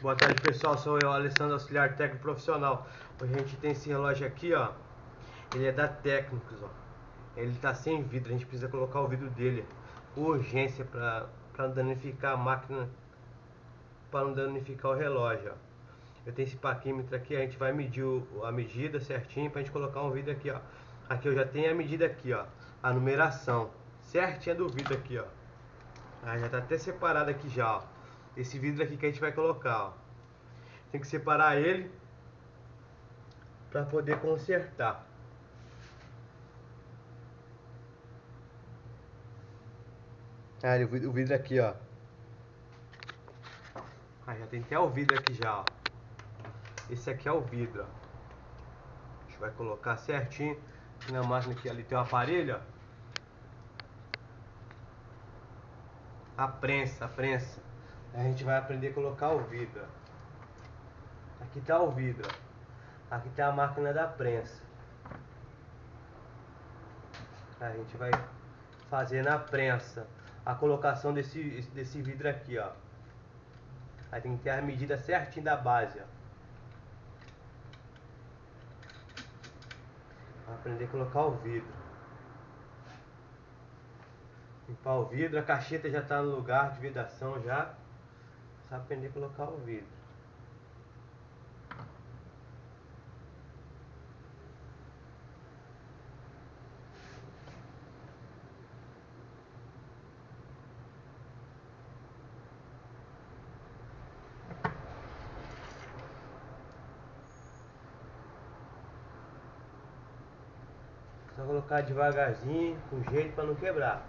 Boa tarde pessoal, sou eu, Alessandro Auxiliar Técnico Profissional. Hoje a gente tem esse relógio aqui, ó. Ele é da Técnicos, ó. Ele tá sem vidro, a gente precisa colocar o vidro dele. Urgência para não danificar a máquina, para não danificar o relógio, ó. Eu tenho esse paquímetro aqui, a gente vai medir o, a medida certinho pra gente colocar um vidro aqui, ó. Aqui eu já tenho a medida aqui, ó. A numeração certinha do vidro aqui, ó. Ah, já tá até separado aqui já, ó esse vidro aqui que a gente vai colocar, ó. Tem que separar ele para poder consertar. Ah, o vidro aqui, ó. Ah, já tem até o vidro aqui já, ó. Esse aqui é o vidro, ó. A gente vai colocar certinho na máquina que ali tem um aparelho, ó. A prensa, a prensa a gente vai aprender a colocar o vidro. Aqui está o vidro. Aqui está a máquina da prensa. A gente vai fazer na prensa a colocação desse, desse vidro aqui, ó. Aí tem que ter a medida certinha da base, ó. aprender a colocar o vidro. Limpar o vidro, a cacheta já está no lugar de vedação já. Só aprender a colocar o vidro. Só colocar devagarzinho, com jeito para não quebrar.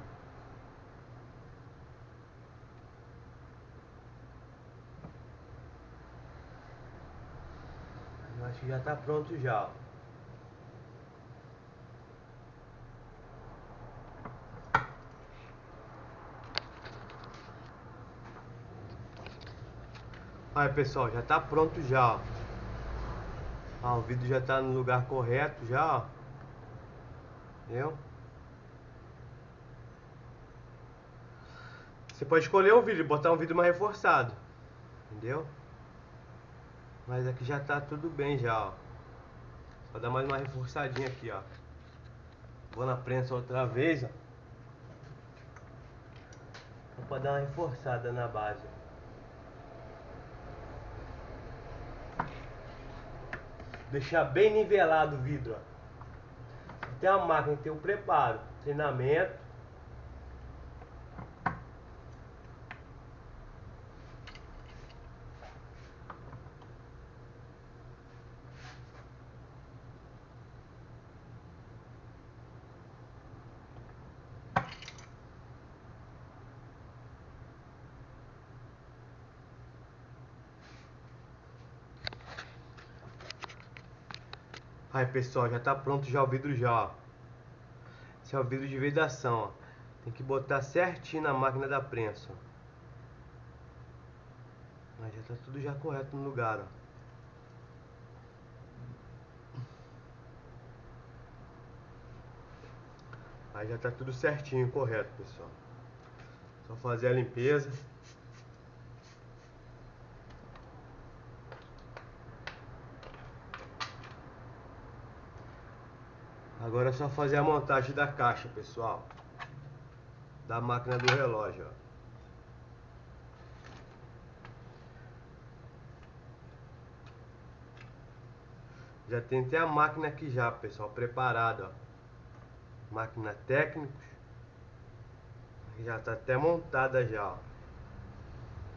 Acho que já está pronto já. Aí pessoal, já está pronto já. Ah, o vídeo já está no lugar correto já. Entendeu? Você pode escolher o vídeo, botar um vídeo mais reforçado. Entendeu? Mas aqui já tá tudo bem já, ó. Só dar mais uma reforçadinha aqui, ó. Vou na prensa outra vez, ó. Só pra dar uma reforçada na base. Deixar bem nivelado o vidro, ó. Tem a máquina, tem o preparo, treinamento Aí pessoal, já tá pronto já o vidro já, ó. Esse é o vidro de vedação, ó. Tem que botar certinho na máquina da prensa, Mas já tá tudo já correto no lugar, ó. Aí já tá tudo certinho, correto, pessoal. Só fazer a limpeza. Agora é só fazer a montagem da caixa, pessoal. Da máquina do relógio, ó. Já tem até a máquina aqui já, pessoal, preparada, ó. Máquina técnicos. Já tá até montada já, ó.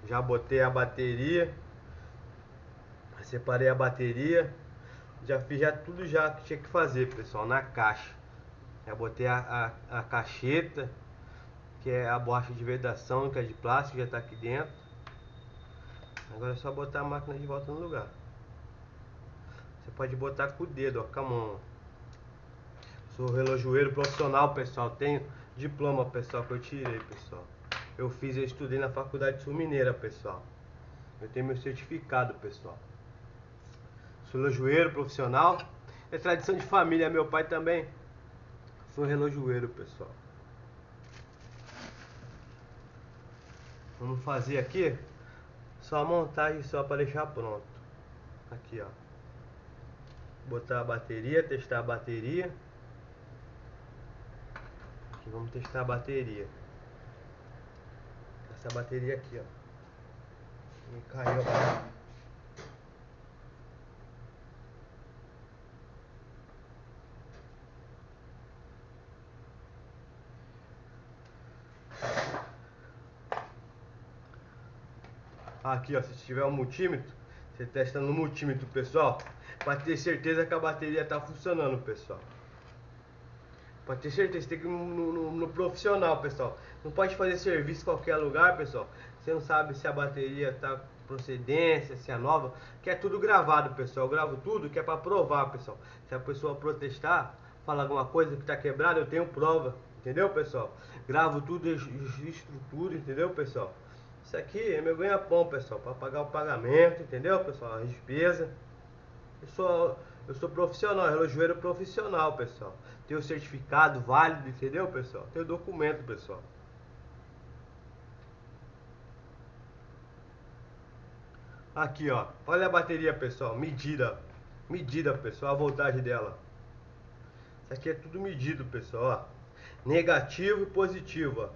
Já botei a bateria. Separei a bateria. Já fiz já tudo já que tinha que fazer, pessoal, na caixa. Já botei a, a, a cacheta, que é a borracha de vedação, que é de plástico, já está aqui dentro. Agora é só botar a máquina de volta no lugar. Você pode botar com o dedo, ó, com a mão. Sou relojoeiro profissional, pessoal. Tenho diploma, pessoal, que eu tirei, pessoal. Eu fiz, eu estudei na faculdade sul mineira, pessoal. Eu tenho meu certificado, pessoal. Relojoeiro profissional. É tradição de família, meu pai também. Sou relojoeiro, pessoal. Vamos fazer aqui. Só a montagem só para deixar pronto. Aqui, ó. Botar a bateria, testar a bateria. Aqui, vamos testar a bateria. Essa bateria aqui, ó. E caiu. Aqui, ó, se tiver um multímetro, você testa no multímetro, pessoal, para ter certeza que a bateria tá funcionando, pessoal. Para ter certeza, tem que ir no, no, no, profissional, pessoal. Não pode fazer serviço em qualquer lugar, pessoal. Você não sabe se a bateria tá procedência, se é nova, que é tudo gravado, pessoal. Eu gravo tudo que é para provar, pessoal. Se a pessoa protestar, falar alguma coisa que tá quebrada, eu tenho prova, entendeu, pessoal? Gravo tudo, estrutura, entendeu, pessoal? Isso aqui é meu ganha-pão, pessoal, para pagar o pagamento, entendeu, pessoal? A despesa. Eu sou, eu sou profissional, relojoeiro profissional, pessoal. Tenho certificado válido, entendeu, pessoal? Tenho documento, pessoal. Aqui, ó. Olha a bateria, pessoal. Medida. Medida, pessoal. A voltagem dela. Isso aqui é tudo medido, pessoal. Ó. Negativo e positivo, ó.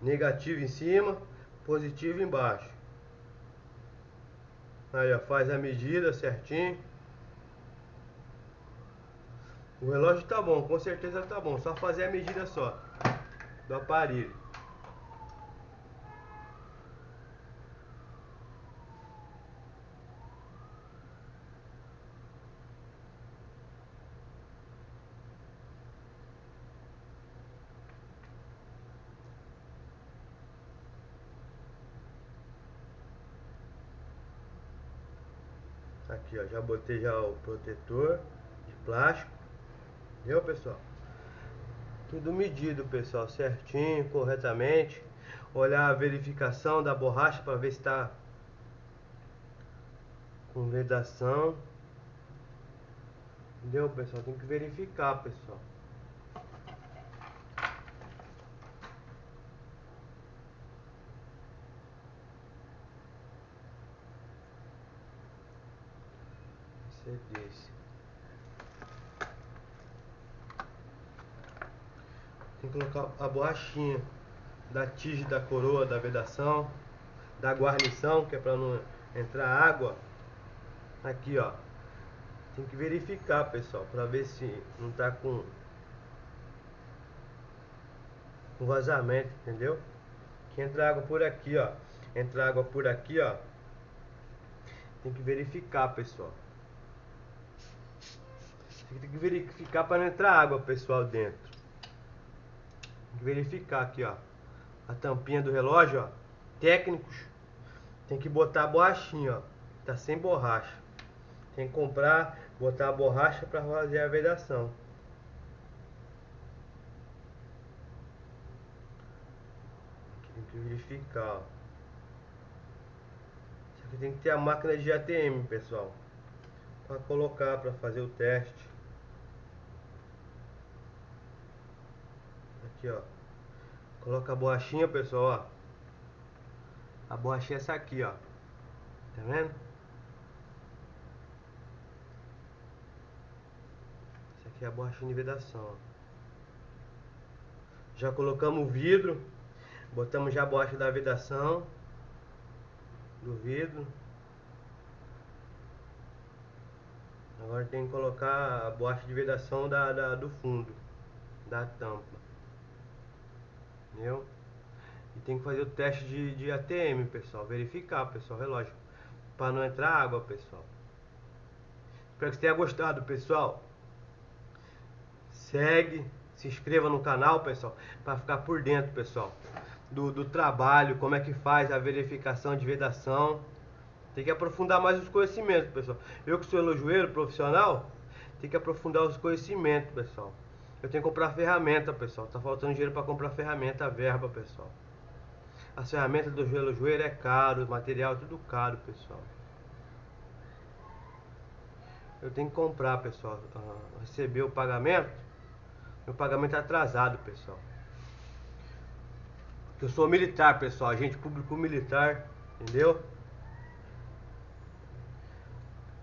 Negativo em cima, positivo embaixo. Aí, ó, faz a medida certinho. O relógio tá bom, com certeza tá bom. Só fazer a medida só do aparelho. Aqui, ó, já botei já o protetor de plástico. Viu, pessoal? Tudo medido, pessoal, certinho, corretamente. Olhar a verificação da borracha para ver se está com vedação. Entendeu, pessoal? Tem que verificar, pessoal. Você disse. Tem que colocar a borrachinha da tige da coroa da vedação, da guarnição, que é para não entrar água. Aqui, ó. Tem que verificar, pessoal, para ver se não tá com com vazamento, entendeu? Que entra água por aqui, ó. Entra água por aqui, ó. Tem que verificar, pessoal. Tem que verificar para não entrar água, pessoal, dentro. Tem que verificar aqui, ó. A tampinha do relógio, ó. Técnicos. Tem que botar a borrachinha, ó. Tá sem borracha. Tem que comprar, botar a borracha para fazer a vedação. Tem que verificar, ó. Tem que ter a máquina de ATM, pessoal. Para colocar, para fazer o teste. Aqui, ó. Coloca a borrachinha, pessoal, ó. A borrachinha é essa aqui, ó. Tá vendo? Essa aqui é a borrachinha de vedação, ó. Já colocamos o vidro. Botamos já a borracha da vedação. Do vidro. Agora tem que colocar a borracha de vedação da, da do fundo. Da tampa. Entendeu? E tem que fazer o teste de, de ATM, pessoal. Verificar, pessoal, relógio. Para não entrar água, pessoal. Espero que você tenha gostado, pessoal. Segue, se inscreva no canal, pessoal. Para ficar por dentro, pessoal. Do, do trabalho, como é que faz a verificação de vedação. Tem que aprofundar mais os conhecimentos, pessoal. Eu que sou relojoeiro profissional, tem que aprofundar os conhecimentos, pessoal. Eu tenho que comprar ferramenta, pessoal. Tá faltando dinheiro para comprar ferramenta, verba, pessoal. As ferramentas do relojoeiro é caro, material é tudo caro, pessoal. Eu tenho que comprar, pessoal. Uh, receber o pagamento. Meu pagamento é atrasado, pessoal. Eu sou militar, pessoal. Agente público militar, entendeu?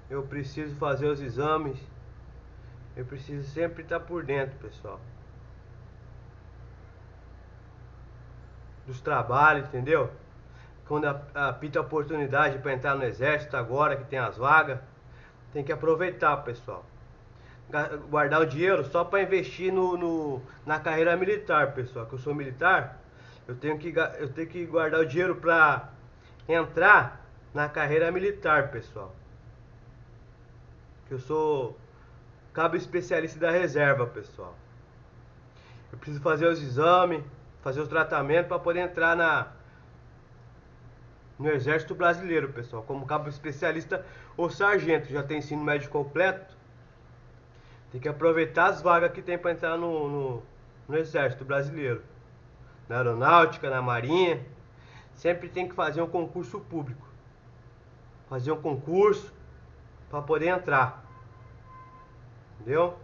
eu preciso fazer os exames. Eu preciso sempre estar por dentro, pessoal. Dos trabalhos, entendeu? Quando apita a oportunidade para entrar no exército agora que tem as vagas, tem que aproveitar, pessoal. Guardar o dinheiro só para investir no, no, na carreira militar, pessoal. Que eu sou militar, eu tenho que, eu tenho que guardar o dinheiro para entrar na carreira militar, pessoal. Que eu sou cabo especialista da reserva, pessoal. Eu preciso fazer os exames, fazer os tratamentos para poder entrar na no exército brasileiro, pessoal, como cabo especialista ou sargento, já tem ensino médio completo. Tem que aproveitar as vagas que tem para entrar no, no, no exército brasileiro. Na aeronáutica, na marinha, sempre tem que fazer um concurso público fazer um concurso para poder entrar. Entendeu?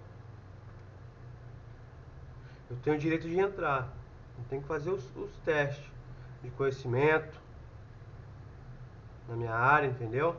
Eu tenho o direito de entrar. Eu tenho que fazer os, os testes de conhecimento na minha área, entendeu?